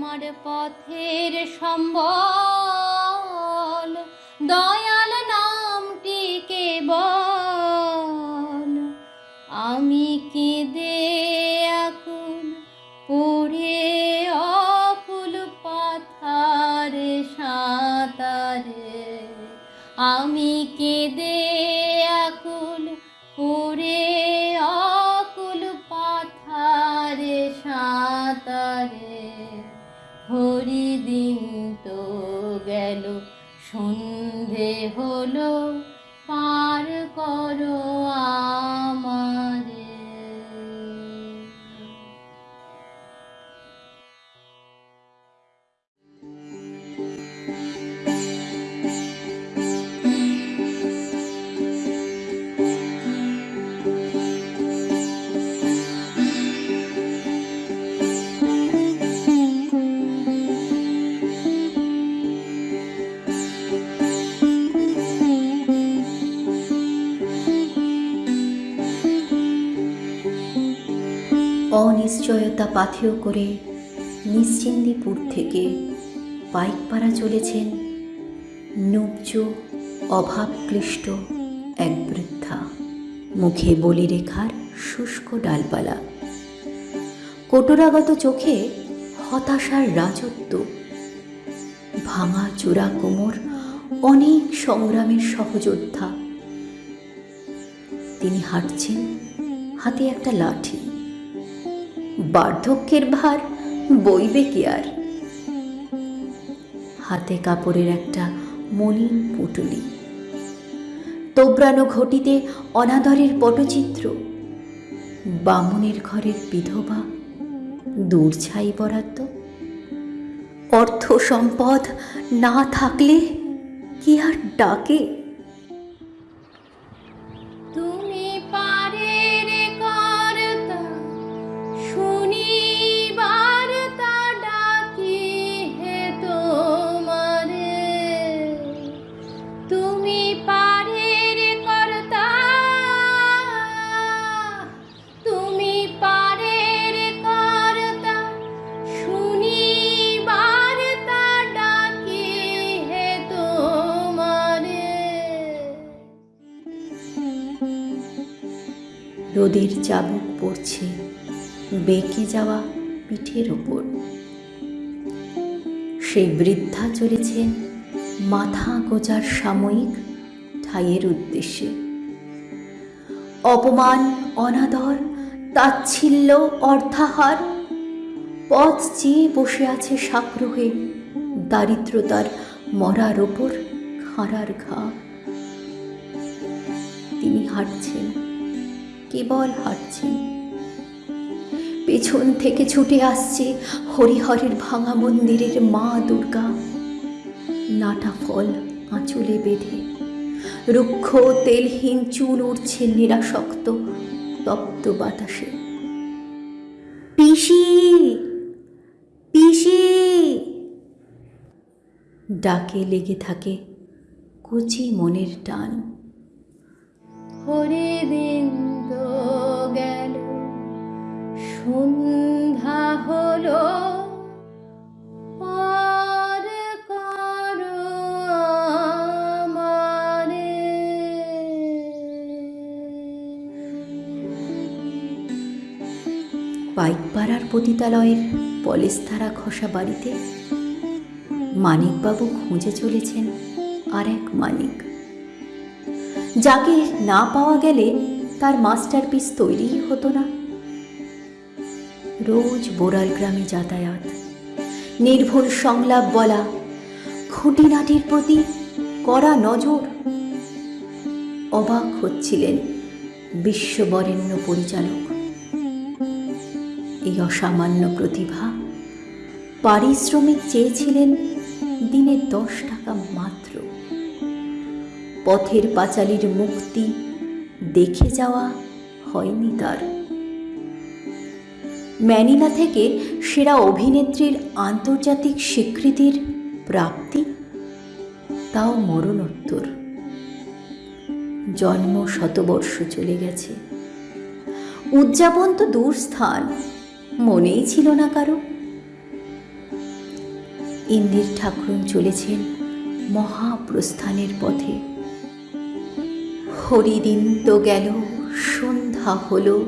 আমার পথের সম্বল। দয়াল নামটিকে বল? আমি কেঁদে আকুল পড়ে অকুল পাথারে সাঁতারে। আমি কেঁদে সন্ধে হলো পার করো। অনিশ্চয়তা পাথেয় করে নিশ্চিন্দিপুর থেকে পাইকপাড়া চলেছেন নুব্জ অভাবক্লিষ্ট এক বৃদ্ধা। মুখে বলি রেখার শুষ্ক ডালপালা। কোটরাগত চোখে হতাশার রাজত্ব। ভাঙা চূড়া কোমর অনেক সংগ্রামের সহযোদ্ধা। তিনি হাঁটছেন, হাতে একটা লাঠি। বার্ধক্যের ভার বইবে কি আর? হাতে কাপড়ের একটা মলিন পুটুলি। তোবড়ানো ঘটিতে অনাদরের পটচিত্র। বামুনের ঘরের বিধবা দূর ছাই বরাদ্দ। অর্থ সম্পদ না থাকলে কি আর ডাকে? রোদের চাবুক পড়ছে, বেঁকে যাওয়া পিঠের ওপর। সেই বৃদ্ধা চলেছেন মাথা গোজার সাময়িক ঠাইয়ের উদ্দেশ্যে। অপমান, অনাদর, তাচ্ছিল্য অর্থাহার পথ চেয়ে বসে আছে সাগ্রহে দারিদ্রতার মরার ওপর খাঁড়ার ঘা। তিনি হাঁটছেন। কেবল হাঁটছেন পেছন থেকে ছুটে আসছে হরিহরের ভাঙা মন্দিরের মা দুর্গা। নাটা ফল আঁচলে বেঁধে। রুক্ষ তেলহীন চুল উঠছে নিরাসক্ত, তপ্ত বাতাসে। পিসি! পিসি! ডাকে লেগে থাকে কচি মনের টান। হরিদিন তো সন্ধ্যা হলো পাইকপাড়ার পতিতালয়ের পলেস্তারা ঘষা বাড়িতে মানিকবাবু খুঁজে চলেছেন আর এক মানিক। যাকে না পাওয়া গেলে তার মাস্টারপিস তৈরিই হতো না। রোজ বোরাল গ্রামে যাতায়াত। নির্ভুল সংলাপ বলা, খুঁটিনাটির প্রতি কড়া নজর। অবাক হচ্ছিলেন বিশ্ববরেণ্য পরিচালক। এই অসামান্য প্রতিভা পারিশ্রমিক চেয়েছিলেন দিনে দশ টাকা মাত্র। পথের পাঁচালীর মুক্তি দেখে যাওয়া হয়নি তার। ম্যানিলা থেকে সেরা অভিনেত্রীর আন্তর্জাতিক স্বীকৃতির প্রাপ্তি? তাও মরণোত্তর। জন্ম শতবর্ষ চলে গেছে। উদযাপন তো দূর স্থান, মনেই ছিল না কারও। ইন্দির ঠাকুরন চলেছেন মহাপ্রস্থানের পথে। হরিদিন তো গেল, সন্ধ্যা হলো,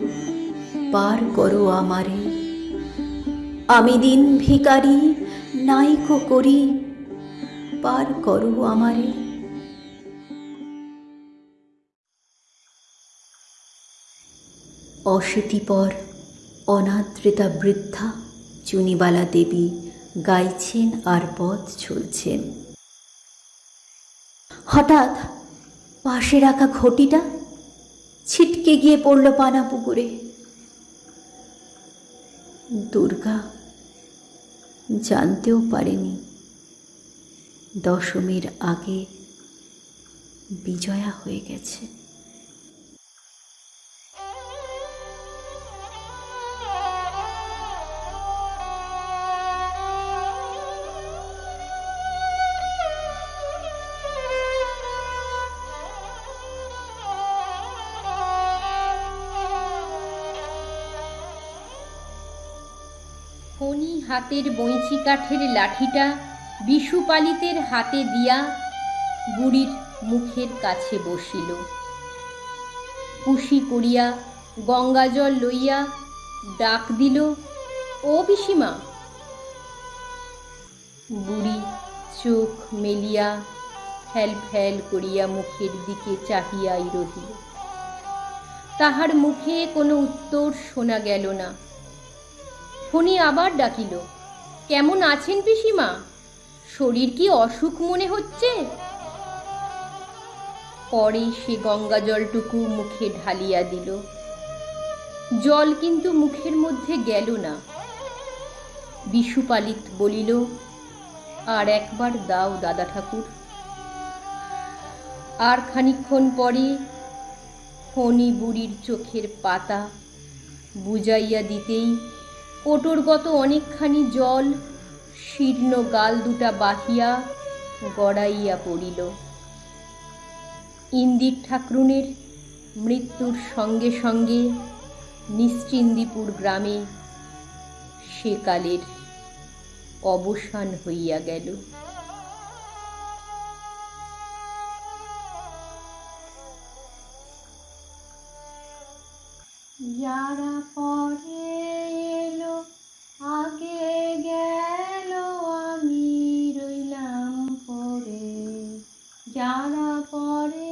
পার করো আমারে। আমি দিন ভিকারি নাইকো করি, পার করো আমারে। অশীতিপর অনাদ্রিতা বৃদ্ধা, চুনিবালা দেবী গাইছেন আর পথ চলছেন। হঠাৎ পাশে রাখা ঘটিটা ছিটকে গিয়ে পড়ল পানা পুকুরে দুর্গা জানতেও পারেনি। দশমীর আগে বিজয়া হয়ে গেছে। ফণি হাতের বইঁচি কাঠের লাঠিটা বিশুপালিতের হাতে দিয়া বুড়ির মুখের কাছে বসিল। কুশি করিয়া গঙ্গাজল লইয়া ডাক দিল, ও পিসিমা! বুড়ি চোখ মেলিয়া ফ্যাল ফ্যাল করিয়া মুখের দিকে চাহিয়াই রহিল। তাহার মুখে কোনো উত্তর শোনা গেল না। ফণি আবার ডাকিল, কেমন আছেন পিসিমা? শরীর কি অসুখ মনে হচ্ছে? পরে সে গঙ্গা জলটুকু মুখে ঢালিয়া দিল। জল কিন্তু মুখের মধ্যে গেল না। বিশুপালিত বলিল, আর একবার দাও দাদা ঠাকুর। আর খানিক্ষণ পরে ফণি বুড়ির চোখের পাতা বুঝাইয়া দিতেই ওটরগত অনেকখানি জল, শীর্ণ গাল দুটা বাহিয়া গড়াইয়া পড়িল। ইন্দির ঠাকরুনের মৃত্যুর সঙ্গে সঙ্গে নিশ্চিন্দিপুর গ্রামে সেকালের অবসান হইয়া গেল। যারা পরে যারা পরে